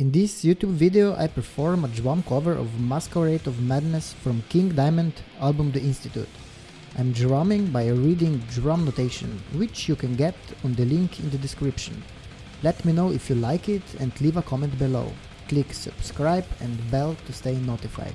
In this YouTube video I perform a drum cover of Masquerade of Madness from King Diamond album The Institute. I'm drumming by reading drum notation, which you can get on the link in the description. Let me know if you like it and leave a comment below. Click subscribe and bell to stay notified.